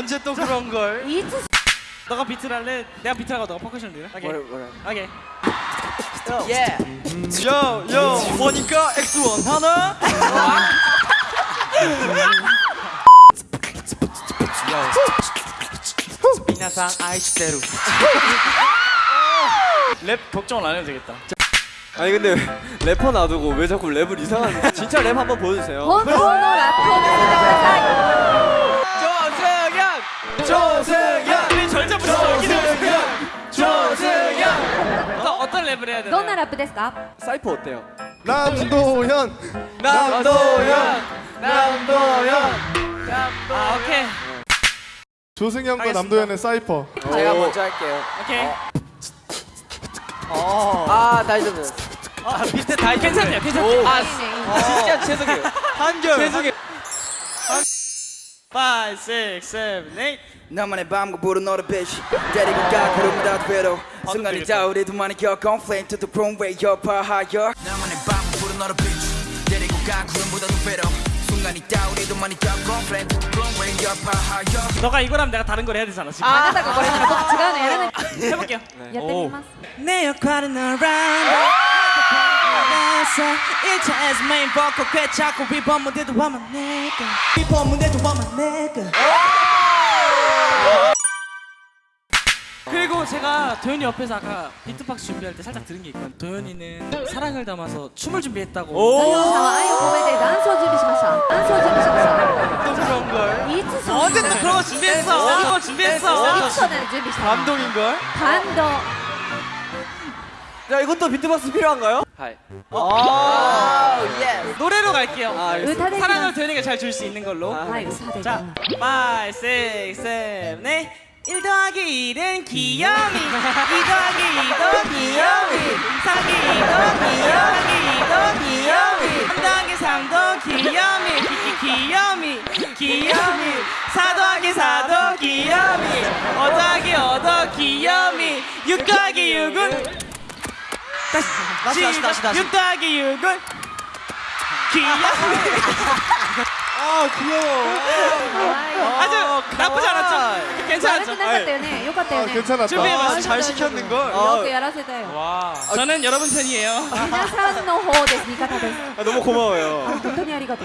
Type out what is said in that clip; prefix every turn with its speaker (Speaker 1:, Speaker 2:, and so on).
Speaker 1: 언제 또 그런 걸?
Speaker 2: 너가 비트를 할래? 내가 비트 하고 너가 퍼커션 할래? 오케이. 오케이.
Speaker 3: 예.
Speaker 1: Yo, yo. 보니까 X1 하나.
Speaker 2: みなさん愛してる. 랩 걱정을 안 해도 되겠다.
Speaker 3: 아니 근데 래퍼 놔두고 왜 자꾸 랩을 이상한 진짜 랩 한번 보여주세요.
Speaker 4: 어? 어, 번호 래퍼는
Speaker 1: 조승현!
Speaker 2: 어떤 어떤 랩을 해야
Speaker 4: どんな
Speaker 2: 되나요?
Speaker 4: ラップですか
Speaker 3: 사이퍼 어때요?
Speaker 5: 남도현
Speaker 1: 남도현! 남도현!
Speaker 2: 아 오케이
Speaker 5: 조승현과
Speaker 2: 하겠습니다.
Speaker 5: 남도현의 사이퍼
Speaker 3: 제가 먼저 할게요.
Speaker 2: 오케이.
Speaker 3: 아 다이저드.
Speaker 2: 아 비트 다 괜찮네요 괜찮네요. 아
Speaker 4: いいねいいね
Speaker 3: 진짜 죄송해요.
Speaker 1: 한결!
Speaker 3: 죄송해요.
Speaker 2: 5, 6, 7, 8
Speaker 6: 나만의 밤과 부른 너를 빛 데리고 가 걸음다 뒤로 순간이다. 우리 둘만의 결혼 Flame to the runway 여파하여 나만의 밤과 부른 너를 빛 데리고 가 구름보다 뒤로 순간이다 우리 둘만의 결혼 Flame to the runway 여파하여
Speaker 2: 너가 이걸 하면 내가 다른 걸 해야 되잖아 지금
Speaker 4: 안 된다고 거리니까 너 같이
Speaker 2: 해볼게요.
Speaker 4: 네.
Speaker 2: 내 역할은 around 해서 일차에서 메인 보컬 꽤 자꾸 비법 무대도 와만 내가 비법 무대도 와만 내가 그리고 제가 도현이 옆에서 아까 비트박스 준비할 때 살짝 들은 게 있거든요. 도현이는 사랑을 담아서 춤을 준비했다고.
Speaker 4: 아,
Speaker 1: 어쨌든 그런
Speaker 2: 거 준비했어. 그런 거 준비했어.
Speaker 1: 감동인걸?
Speaker 4: 감동.
Speaker 3: 야 이것도 비트박스 필요한가요? 하이.
Speaker 2: 어, 아,
Speaker 3: 오, 아, yes.
Speaker 2: 노래로 갈게요.
Speaker 3: 아,
Speaker 4: 의사대
Speaker 2: 사랑을 도현이가 잘 줄 수 있는 걸로.
Speaker 4: 아, 의사대
Speaker 2: 자, 5, 6, 7, 8. 1 더하기 1은 귀요미 2 더하기 2도 귀요미 3 더하기 2도 귀요미 3 더하기 3도 귀요미 귀요미 귀요미 4 더하기 4도 귀요미 5 더하기 5도 귀요미 6 더하기 6은 다시
Speaker 1: 다시 다시 다시
Speaker 2: 윤따기 육을 귀여워
Speaker 1: 아 귀여워.
Speaker 2: 아주 나쁘지 않았죠? 괜찮았죠?
Speaker 5: 끝났었대요
Speaker 4: 네
Speaker 5: 괜찮았다.
Speaker 2: 준비해봤어
Speaker 1: 잘 시켰는 걸.
Speaker 4: 여기
Speaker 2: 열하세요. 저는 여러분 편이에요.
Speaker 3: 너무 고마워요.
Speaker 4: 돈토니 아리가도.